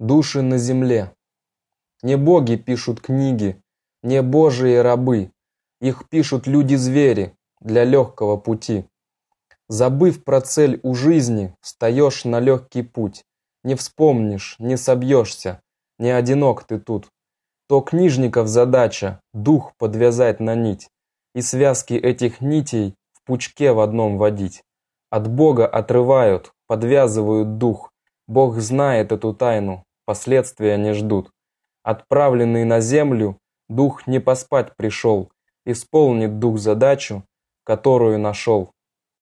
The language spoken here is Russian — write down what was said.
Души на земле. Не боги пишут книги, не божьи рабы. Их пишут люди-звери для легкого пути. Забыв про цель у жизни, встаешь на легкий путь. Не вспомнишь, не собьешься, не одинок ты тут. То книжников задача дух подвязать на нить и связки этих нитей в пучке в одном водить. От Бога отрывают, подвязывают дух. Бог знает эту тайну, последствия не ждут. Отправленный на землю, дух не поспать пришел, исполнит дух задачу, которую нашел.